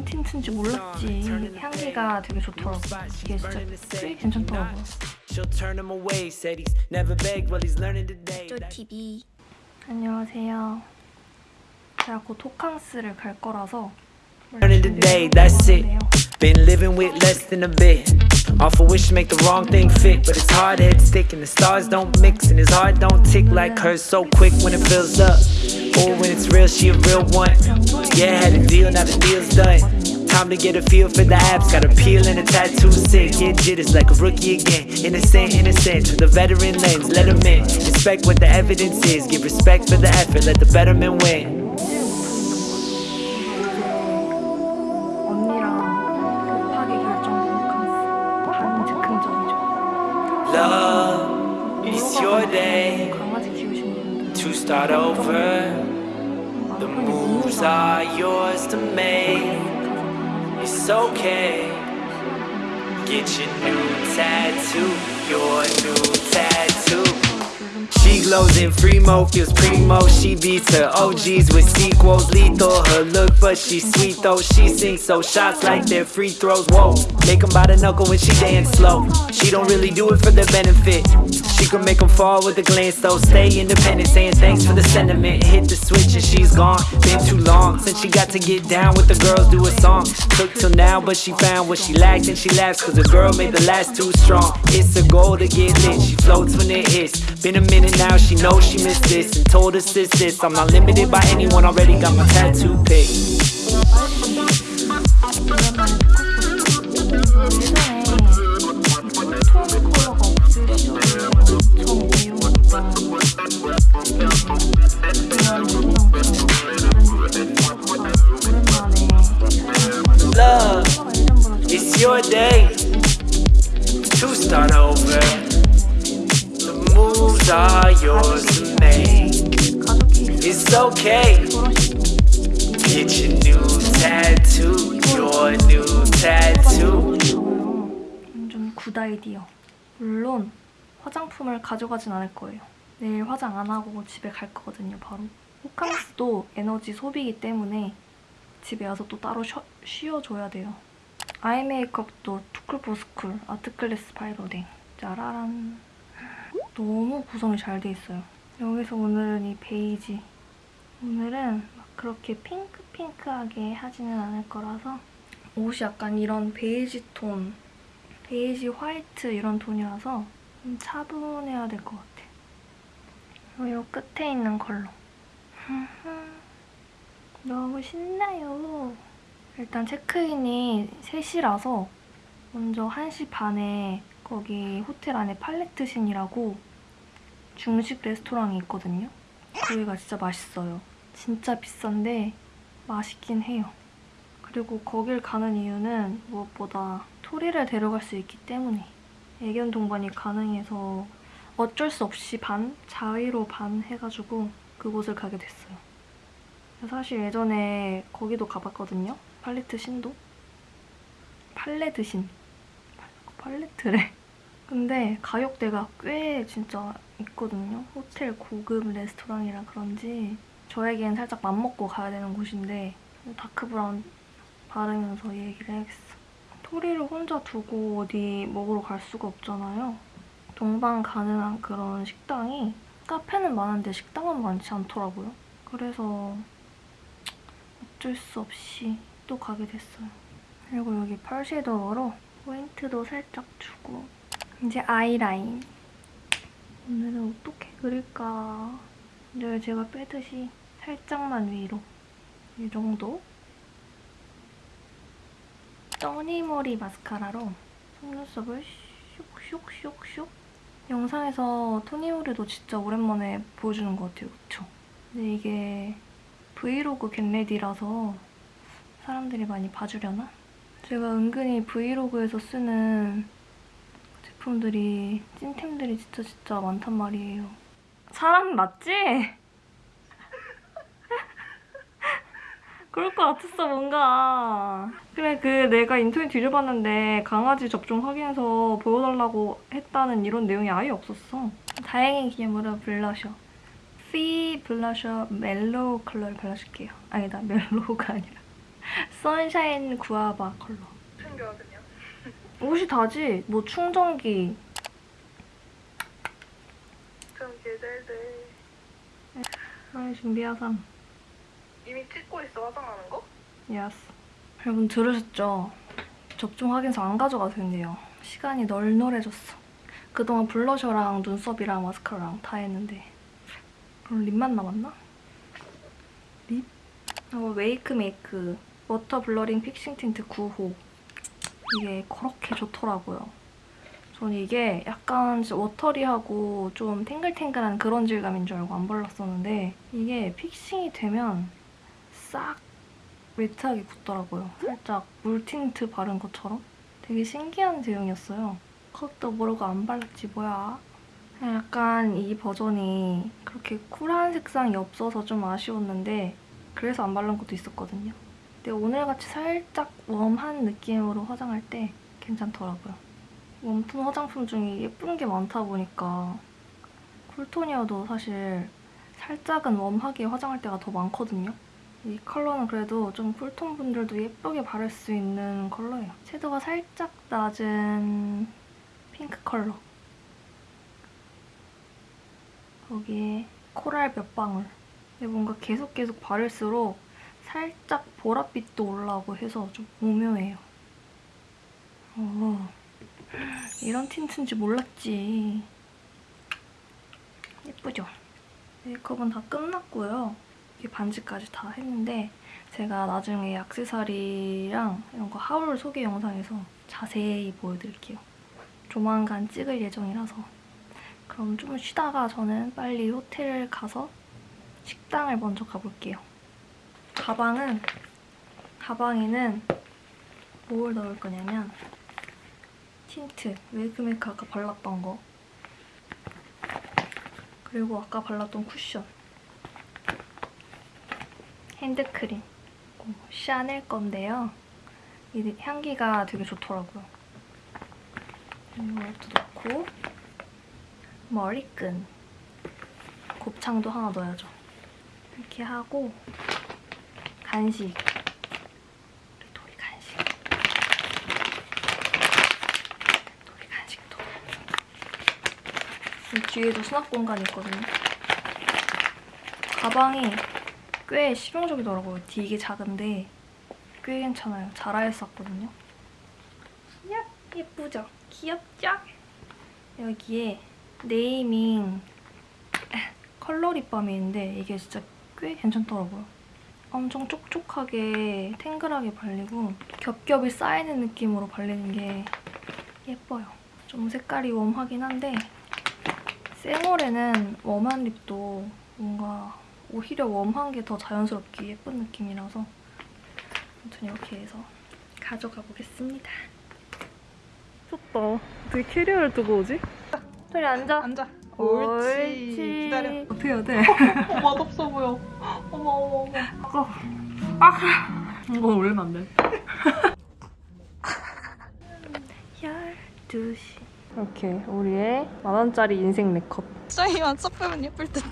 이런 틴트인지 몰랐지. 향기가 되게 좋더라고. 이게 진짜 꽤 괜찮더라고요. She'll turn him away. Said he's never begged, well he's learning today. TV 안녕하세요. 제가 곧 호캉스를 갈 거라서 Learning today, that's it. Been living with less than a bit. Awful wish to make the wrong thing fit, but it's hard head stick and the stars don't mix and his heart don't tick like hers so quick when it fills up. Or when it's real, she a real one. Yeah, had a deal, now the deal's done. Time to get a feel for the apps, got a peel and a tattoo sick. Get jitters like a rookie again. Innocent, innocent, with a veteran lens, let him in. Respect what the evidence is, give respect for the effort, let the betterment win. Love, it's your day to start over. The moves are yours to make. It's okay. Get your new tattoo, your new tattoo. She glows in Fremo, feels primo. She beats her OGs with sequels. Lethal, her look, but she's sweet though. She sings so shots like they're free throws. Whoa, make 'em by the knuckle when she dance slow. She don't really do it for their benefit. She can make 'em fall with a glance though. Stay independent, saying thanks for the sentiment. Hit the switch and she's gone. Been too long since she got to get down with the girls, do a song. Took till now, but she found what she lacked and she laughs cause the girl made the last too strong. It's a goal to get lit, she floats when it hits. Been a minute now, she knows she missed this and told us this, this. I'm not limited by anyone, already got my tattoo pick. Are yours to make. It's okay. Get your new tattoo, your new tattoo. 완전 good idea. 물론 화장품을 가져가진 않을 거예요. 내일 화장 안 하고 집에 갈 거거든요, 바로. 호캉스도 에너지 소비이기 때문에 집에 와서 또 따로 쉬어, 쉬어줘야 돼요. 아이 메이크업도 투쿨포스쿨 아트클래스 바이로딩 짜라란 너무 구성이 잘 돼 있어요. 여기서 오늘은 이 베이지 오늘은 막 그렇게 핑크핑크하게 하지는 않을 거라서 옷이 약간 이런 베이지 톤 베이지 화이트 이런 톤이라서 좀 차분해야 될 것 같아. 이 끝에 있는 컬러. 너무 신나요. 일단 체크인이 3시라서 먼저 1시 반에 거기 호텔 안에 팔레트신이라고 중식 레스토랑이 있거든요. 거기가 진짜 맛있어요. 진짜 비싼데 맛있긴 해요. 그리고 거길 가는 이유는 무엇보다 토리를 데려갈 수 있기 때문에 애견 동반이 가능해서 어쩔 수 없이 반, 자의로 반 해가지고 그곳을 가게 됐어요. 사실 예전에 거기도 가봤거든요. 팔레드 신도. 팔레드 신. 팔레트래. 근데 가격대가 꽤 진짜 있거든요. 호텔 고급 레스토랑이라 그런지 저에겐 살짝 맘먹고 가야 되는 곳인데 dark brown 바르면서 얘기를 해야겠어. 토리를 혼자 두고 어디 먹으러 갈 수가 없잖아요. 동반 가능한 그런 식당이 카페는 많은데 식당은 많지 않더라고요. 그래서 어쩔 수 없이 또 가게 됐어요. 그리고 여기 펄 섀도우로 포인트도 살짝 주고 이제 아이라인. 오늘은 어떻게 그릴까? 늘 제가 빼듯이 살짝만 위로 이 정도 써니머리 마스카라로 속눈썹을 슉슉슉슉 영상에서 토니모리도 진짜 오랜만에 보여주는 것 같아요, 그쵸? 근데 이게 브이로그 겟레디라서 사람들이 많이 봐주려나? 제가 은근히 브이로그에서 쓰는 제품들이 찐템들이 진짜 진짜 많단 말이에요. 사람 맞지? 그럴 것 같았어 뭔가 그래 그 내가 인터넷 뒤져봤는데 강아지 접종 확인해서 보여달라고 했다는 이런 내용이 아예 없었어 다행인 기념으로 블러셔 피 블러셔 mellow 컬러를 발라줄게요 아니다 mellow가 아니라 sunshine guava 컬러. 챙겨야 되냐? 옷이 다지. 뭐 충전기. 좀 기대돼. 많이 준비하삼. 이미 찍고 있어 화장하는 거? yes. 여러분 들으셨죠? 접종 확인서 안 가져가도 된대요. 시간이 널널해졌어. 그동안 블러셔랑 눈썹이랑 마스카라랑 다 했는데 그럼 lip만 남았나? lip? 어, Wakemake water blurring fixing tint 9호 이게 그렇게 좋더라고요. 전 이게 약간 watery하고 좀 탱글탱글한 그런 질감인 줄 알고 안 발랐었는데 이게 fixing이 되면 싹 matte하게 굳더라고요. 살짝 물 틴트 바른 것처럼. 되게 신기한 제형이었어요. 그것도 모르고 안 발랐지 뭐야. 약간 이 버전이 그렇게 쿨한 색상이 없어서 좀 아쉬웠는데 그래서 안 바른 것도 있었거든요. 근데 오늘같이 살짝 warm한 느낌으로 화장할 때 괜찮더라고요. warm tone 화장품 중에 예쁜 게 많다 보니까 cool tone이어도 사실 살짝은 warm하게 화장할 때가 더 많거든요. 이 컬러는 그래도 좀 cool tone 분들도 예쁘게 바를 수 있는 컬러예요. 섀도우가 살짝 낮은 핑크 컬러. 거기에 코랄 몇 방울. 근데 뭔가 계속 계속 바를수록 살짝 보랏빛도 올라오고 해서 좀 오묘해요. 오, 이런 tint인지 몰랐지. 예쁘죠? 메이크업은 다 끝났고요. 이렇게 반지까지 다 했는데 제가 나중에 액세서리랑 이런 거 하울 소개 영상에서 자세히 보여드릴게요. 조만간 찍을 예정이라서 그럼 좀 쉬다가 저는 빨리 호텔 가서 식당을 먼저 가볼게요. 가방은 가방에는 뭘 넣을 거냐면 tint, Wakemake 아까 발랐던 거 그리고 아까 발랐던 쿠션 핸드크림 어, 샤넬 건데요. 이 향기가 되게 좋더라고요. 이것도 넣고 머리끈 곱창도 하나 넣어야죠. 이렇게 하고 간식 우리 도리 간식 도리 간식도 이 뒤에도 수납 공간이 있거든요. 가방이 꽤 실용적이더라고요. 되게 작은데 꽤 괜찮아요. 자라에서 샀거든요. 야 예쁘죠? 귀엽죠? 여기에 네이밍 컬러 립밤이 있는데 이게 진짜 꽤 괜찮더라고요. 엄청 촉촉하게 탱글하게 발리고 겹겹이 쌓이는 느낌으로 발리는 게 예뻐요. 좀 색깔이 웜하긴 한데 생얼에는 웜한 립도 뭔가 오히려 웜한 게 더 자연스럽게 예쁜 느낌이라서 아무튼 이렇게 해서 가져가 보겠습니다. 좋다. 어떻게 캐리어를 두고 오지? 소리 앉아. 앉아. 옳지. 기다려. 어떻게 해야 돼? 어, 맛없어 보여. 어머 어머 어머. 이건 올리면 안 돼. 12시. 이렇게 우리의 만원짜리 인생 메이크업. 짱이만 sắc 빼면 예쁠 듯.